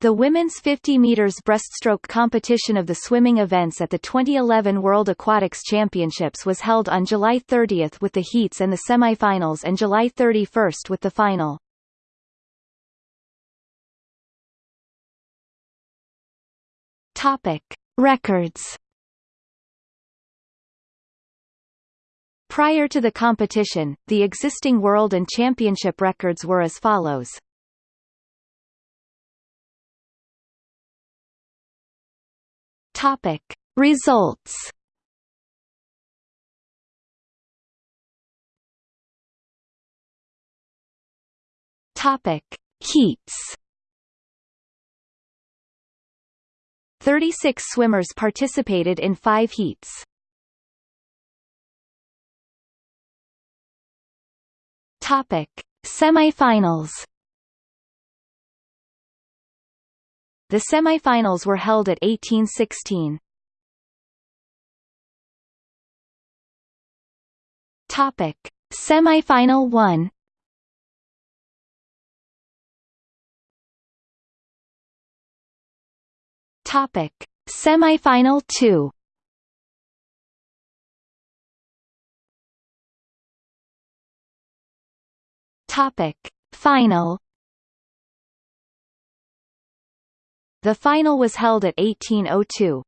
The women's 50 meters breaststroke competition of the swimming events at the 2011 World Aquatics Championships was held on July 30 with the heats and the semifinals and July 31 with the final. Topic: Records. Prior to the competition, the existing world and championship records were as follows. Topic. Results. Topic. Heats. 36 swimmers participated in five heats. Topic. Semifinals The semifinals were held at 1816. Topic: Semifinal 1. Topic: Semifinal 2. Topic: Final The final was held at 1802.